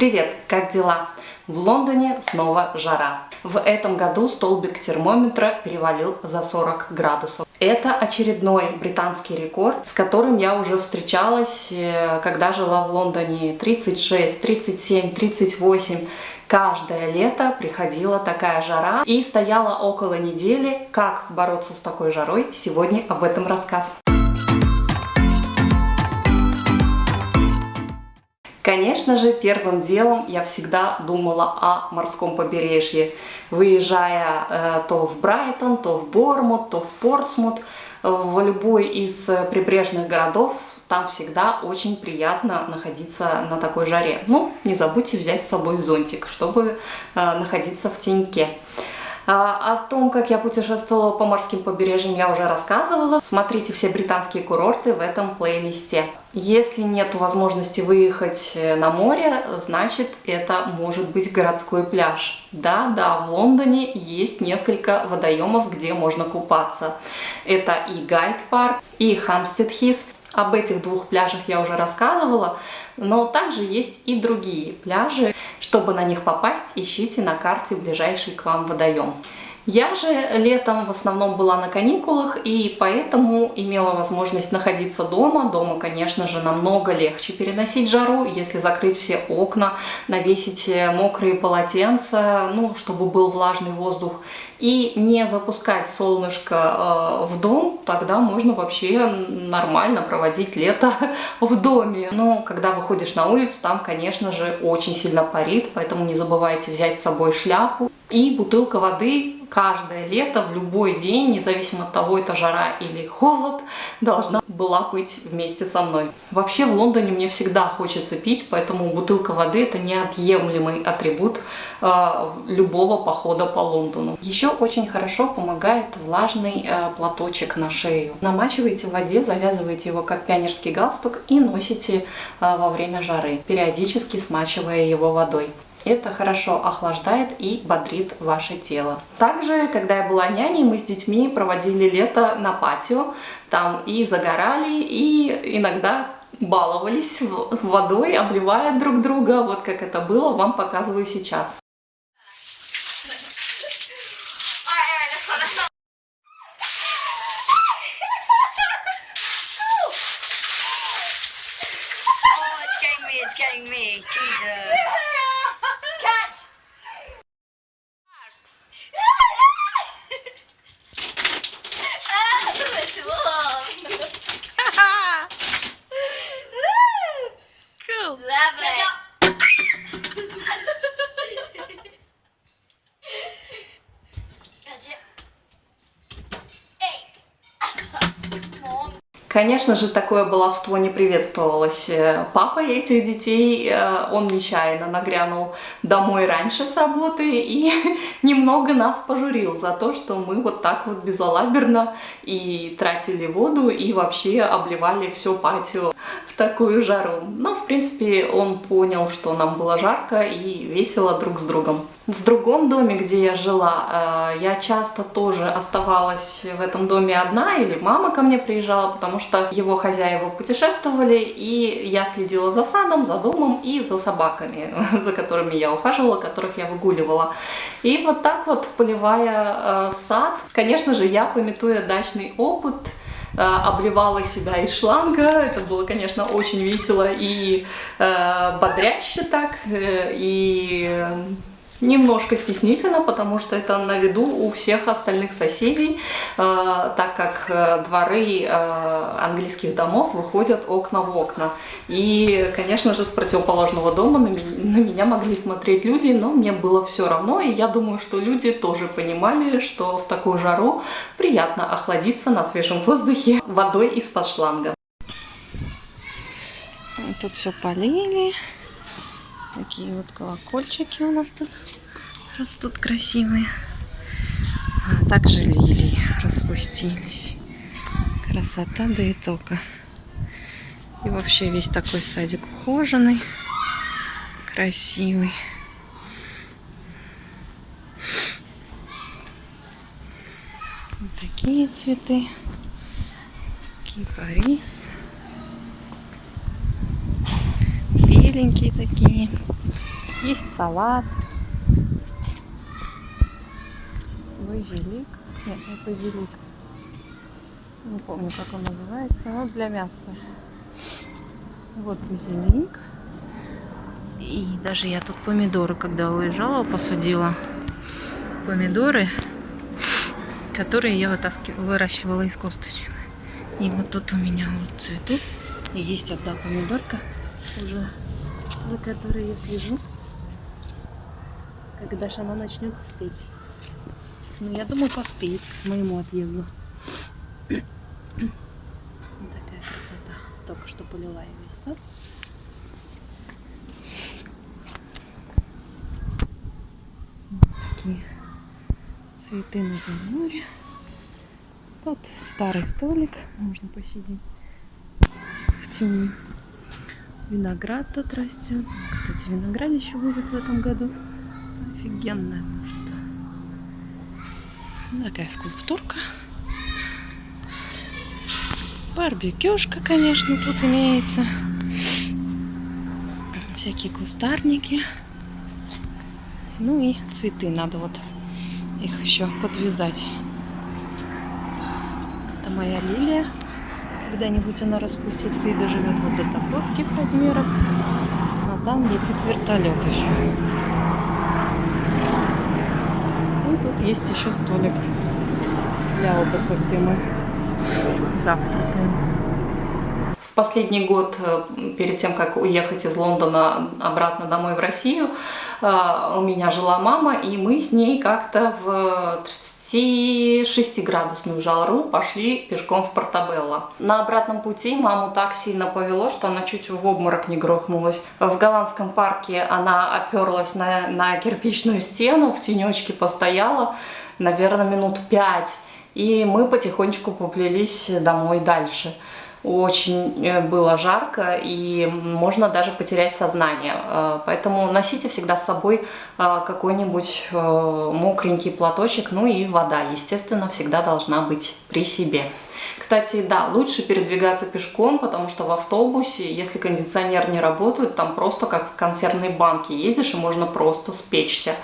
Привет, как дела? В Лондоне снова жара. В этом году столбик термометра перевалил за 40 градусов. Это очередной британский рекорд, с которым я уже встречалась, э, когда жила в Лондоне 36, 37, 38. Каждое лето приходила такая жара и стояла около недели. Как бороться с такой жарой? Сегодня об этом рассказ. Конечно же, первым делом я всегда думала о морском побережье. Выезжая э, то в Брайтон, то в Бормут, то в Портсмут, э, в любой из прибрежных городов, там всегда очень приятно находиться на такой жаре. Ну, не забудьте взять с собой зонтик, чтобы э, находиться в теньке. А, о том, как я путешествовала по морским побережьям, я уже рассказывала. Смотрите все британские курорты в этом плейлисте. Если нет возможности выехать э, на море, значит это может быть городской пляж. Да, да, в Лондоне есть несколько водоемов, где можно купаться. Это и Гайд парк, и Хамстед Хис. Об этих двух пляжах я уже рассказывала, но также есть и другие пляжи. Чтобы на них попасть, ищите на карте ближайший к вам водоем. Я же летом в основном была на каникулах и поэтому имела возможность находиться дома. Дома, конечно же, намного легче переносить жару, если закрыть все окна, навесить э, мокрые полотенца, ну, чтобы был влажный воздух, и не запускать солнышко э, в дом, тогда можно вообще нормально проводить лето в доме. Но когда выходишь на улицу, там, конечно же, очень сильно парит, поэтому не забывайте взять с собой шляпу и бутылка воды каждое лето, в любой день, независимо от того, это жара или холод, должна была быть вместе со мной. Вообще в Лондоне мне всегда хочется пить, поэтому бутылка воды это неотъемлемый атрибут э, любого похода по Лондону. Еще очень хорошо помогает влажный э, платочек на шею. Намачиваете в воде, завязываете его как пионерский галстук и носите э, во время жары, периодически смачивая его водой. Это хорошо охлаждает и бодрит ваше тело. Также, когда я была няней, мы с детьми проводили лето на патио. Там и загорали, и иногда баловались водой, обливая друг друга. Вот как это было, вам показываю сейчас. Конечно же, такое баловство не приветствовалось э, папой этих детей. Э, он нечаянно нагрянул домой раньше с работы и немного нас пожурил за то, что мы вот так вот безалаберно и тратили воду, и вообще обливали все патио в такую жару. Но, в принципе, он понял, что нам было жарко и весело друг с другом. В другом доме, где я жила, э, я часто тоже оставалась в этом доме одна, или мама ко мне приезжала, потому что его хозяева путешествовали, и я следила за садом, за домом и за собаками, за которыми я ухаживала, которых я выгуливала. И вот так вот, поливая э, сад, конечно же, я, пометуя дачный опыт, э, обливала себя из шланга. Это было, конечно, очень весело и э, бодряще так. И Немножко стеснительно, потому что это на виду у всех остальных соседей, э, так как э, дворы э, английских домов выходят окна в окна. И, конечно же, с противоположного дома на меня могли смотреть люди, но мне было все равно, и я думаю, что люди тоже понимали, что в такую жару приятно охладиться на свежем воздухе водой из-под шланга. Тут все полили. Такие вот колокольчики у нас тут растут красивые. А также лилии распустились. Красота да и только. И вообще весь такой садик ухоженный, красивый. Вот такие цветы. Кипарис. Беленькие такие. Есть салат. Базилик. Нет, не базилик. Не помню, как он называется. Но для мяса. Вот базилик. И даже я тут помидоры, когда уезжала, посадила. Помидоры, которые я вытаскивала, выращивала из косточек. И вот тут у меня вот цветут. И есть одна помидорка уже, за которой я слежу. Когда же она начнет спеть. Ну, я думаю, поспеет к моему отъезду. Вот такая красота. Только что полила я весь сад. Вот такие цветы на заморе. Тут старый столик, можно посидеть в тени. Виноград тут растет. Кстати, виноград еще будет в этом году. Офигенное множество. Такая скульптурка. Барбекюшка, конечно, тут имеется. Всякие кустарники. Ну и цветы надо вот их еще подвязать. Это моя лилия. Когда-нибудь она распустится и доживет вот до таких размеров. А там летит вертолет еще. И тут есть еще столик для отдыха, где мы завтракаем. Последний год, э, перед тем, как уехать из Лондона обратно домой в Россию, э, у меня жила мама, и мы с ней как-то в 36-градусную жару пошли пешком в Портабелло. На обратном пути маму так сильно повело, что она чуть в обморок не грохнулась. В голландском парке она оперлась на, на кирпичную стену, в тенечке постояла, наверное, минут пять. И мы потихонечку поплелись домой дальше. Очень э, было жарко и можно даже потерять сознание. Э, поэтому носите всегда с собой э, какой-нибудь мокренький платочек. Ну и вода, естественно, всегда должна быть при себе. Кстати, да, лучше передвигаться пешком, потому что в автобусе, если кондиционер не работает, там просто как в консервной банке едешь и можно просто спечься.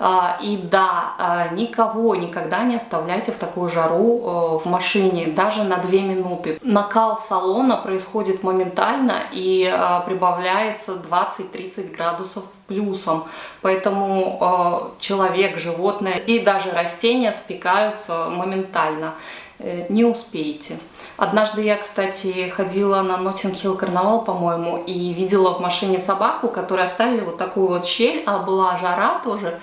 А, и да, а, никого никогда не оставляйте в такую жару э, в машине, даже на 2 минуты. Накал салона происходит моментально и э, прибавляется 20-30 градусов плюсом. Поэтому человек, животное и даже растения спекаются моментально. Не успеете. Однажды я, кстати, ходила на Ноттинг-Хилл карнавал, по-моему, и видела в машине собаку, которую оставили вот такую вот щель, а была жара тоже,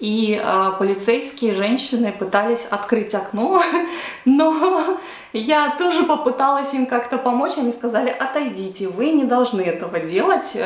и э, полицейские женщины пытались открыть окно, но я тоже попыталась им как-то помочь, они сказали, отойдите, вы не должны этого делать, э,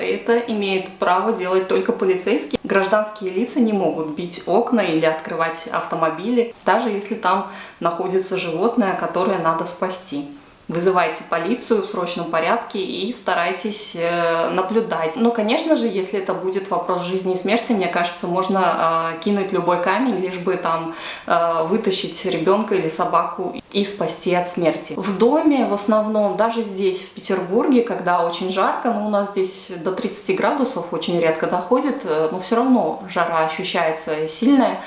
это имеет право делать только полицейские. Гражданские лица не могут бить окна или открывать автомобили, даже если там находится животное, которое надо спасти вызывайте полицию в срочном порядке и старайтесь э, наблюдать. Но, конечно же, если это будет вопрос жизни и смерти, мне кажется, можно э, кинуть любой камень, лишь бы там э, вытащить ребенка или собаку и спасти от смерти. В доме в основном, даже здесь, в Петербурге, когда очень жарко, но у нас здесь до 30 градусов очень редко доходит, но все равно жара ощущается сильная,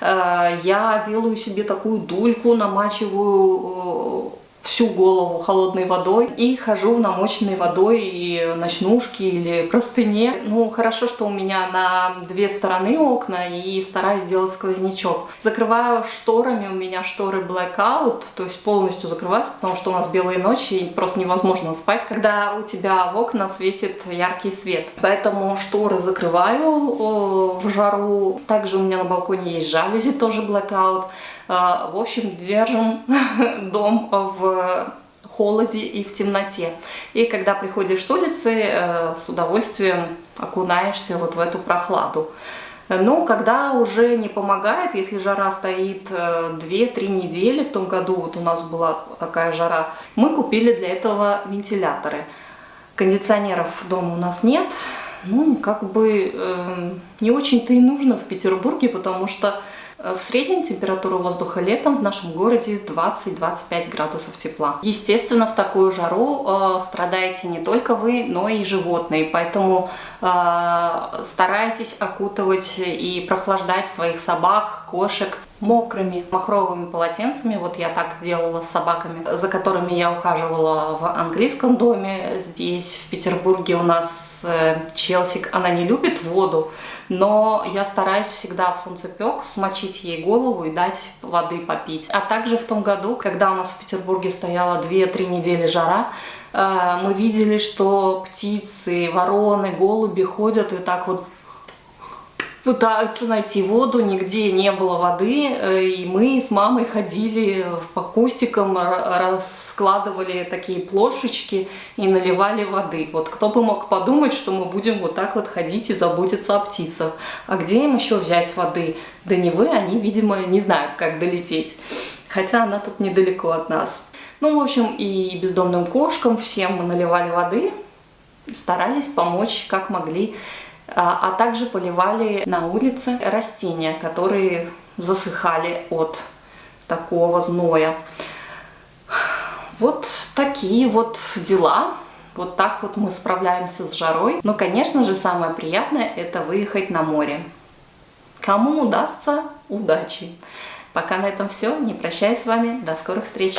я делаю себе такую дульку, намачиваю всю голову холодной водой и хожу в намоченной водой и ночнушке или простыне. Ну, хорошо, что у меня на две стороны окна и стараюсь сделать сквознячок. Закрываю шторами, у меня шторы blackout, то есть полностью закрываются, потому что у нас белые ночи и просто невозможно спать, когда у тебя в окна светит яркий свет. Поэтому шторы закрываю в жару. Также у меня на балконе есть жалюзи, тоже blackout. А, в общем, держим дом в холоде и в темноте. И когда приходишь с улицы, э, с удовольствием окунаешься вот в эту прохладу. Но когда уже не помогает, если жара стоит 2-3 э, недели, в том году вот у нас была такая жара, мы купили для этого вентиляторы. Кондиционеров дома у нас нет, ну, как бы э, не очень-то и нужно в Петербурге, потому что Э, В среднем температура воздуха летом в нашем городе 20-25 градусов тепла. Естественно, в такую жару э, страдаете не только вы, но и животные, поэтому э, старайтесь окутывать и прохлаждать своих собак, кошек мокрыми махровыми полотенцами. Вот я так делала с собаками, за которыми я ухаживала в английском доме. Здесь, в Петербурге, у нас э, Челсик, она не любит воду, но я стараюсь всегда в солнцепек смочить ей голову и дать воды попить. А также в том году, когда у нас в Петербурге стояла 2-3 недели жара, э, мы видели, что птицы, вороны, голуби ходят и так вот пытаются найти воду, нигде не было воды, э, и мы с мамой ходили по кустикам, раскладывали такие плошечки и наливали воды. Вот кто бы мог подумать, что мы будем вот так вот ходить и заботиться о птицах. А где им еще взять воды? Да не вы, они, видимо, не знают, как долететь. Хотя она тут недалеко от нас. Ну, в общем, и бездомным кошкам всем мы наливали воды, старались помочь как могли а также поливали на улице растения, которые засыхали от такого зноя. Вот такие вот дела. Вот так вот мы справляемся с жарой. Но, конечно же, самое приятное это выехать на море. Кому удастся, удачи. Пока на этом все. Не прощаюсь с вами. До скорых встреч.